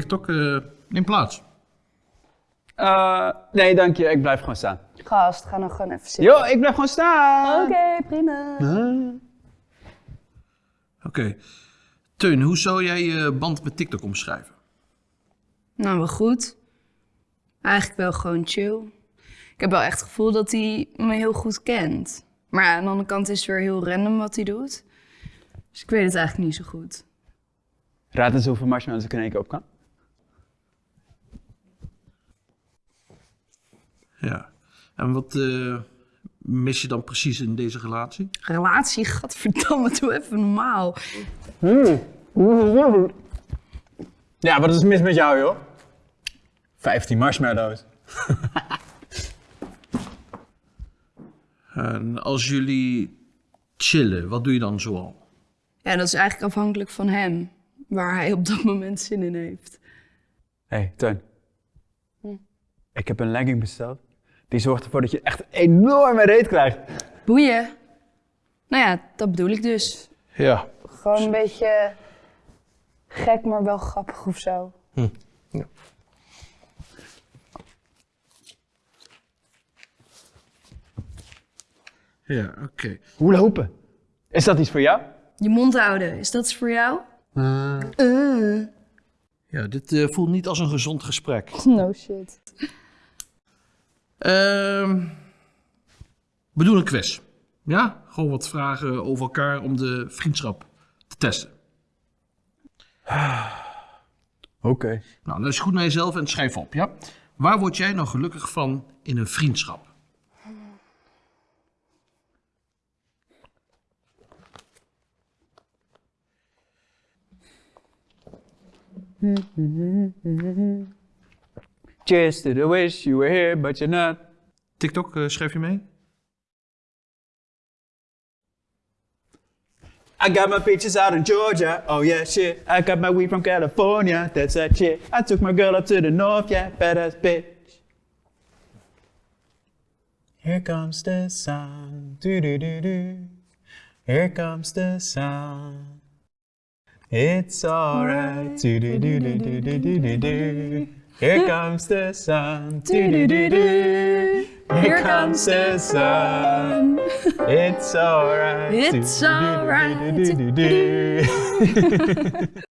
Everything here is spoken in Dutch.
TikTok, eh, neem plaats. Eh, nee, dank je. Ik blijf gewoon staan. Gast, ga nog gewoon even zitten. Yo, ik blijf gewoon staan. Oké, prima. Oké. Teun, hoe zou jij je band met TikTok omschrijven? Nou, wel goed. Eigenlijk wel gewoon chill. Ik heb wel echt het gevoel dat hij me heel goed kent. Maar aan de andere kant is het weer heel random wat hij doet. Dus ik weet het eigenlijk niet zo goed. Raad eens hoeveel marshmallows ik in één keer op kan. Ja. En wat eh, mis je dan precies in deze relatie? Relatie, gadverdamme, doe even normaal. Ja, wat is mis met jou, joh? 15 marshmallows. En als jullie chillen, wat doe je dan zoal? Ja, dat is eigenlijk afhankelijk van hem. Waar hij op dat moment zin in heeft. Hé, hey, Teun. Ik heb een legging besteld. Die zorgt ervoor dat je echt een enorme reet krijgt. Boeien. Nou ja, dat bedoel ik dus. Ja. Gewoon een beetje gek, maar wel grappig of zo. Ja, oké. Hoe lopen? Is dat iets voor jou? Je mond houden, is dat iets voor jou? Ja, dit eh, voelt niet als een gezond gesprek. No shit. Ehm we doen een quiz. Ja? Gewoon wat vragen over elkaar om de vriendschap te testen. Oké. Nou, luister goed naar jezelf en schrijf op, ja? Waar word jij nou gelukkig van in een vriendschap? Cheers to the wish you were here, but you're not. TikTok, eh, schrijf je mee? I got my peaches out in Georgia. Oh yeah, shit. I got my weed from California. That's that shit. I took my girl up to the north. Yeah, badass bitch. Here comes the sun. Do do do do. Here comes the sun. It's alright. Do do do do do do do do do. Here comes the sun. Do do do do. Here comes the sun. It's alright. It's alright.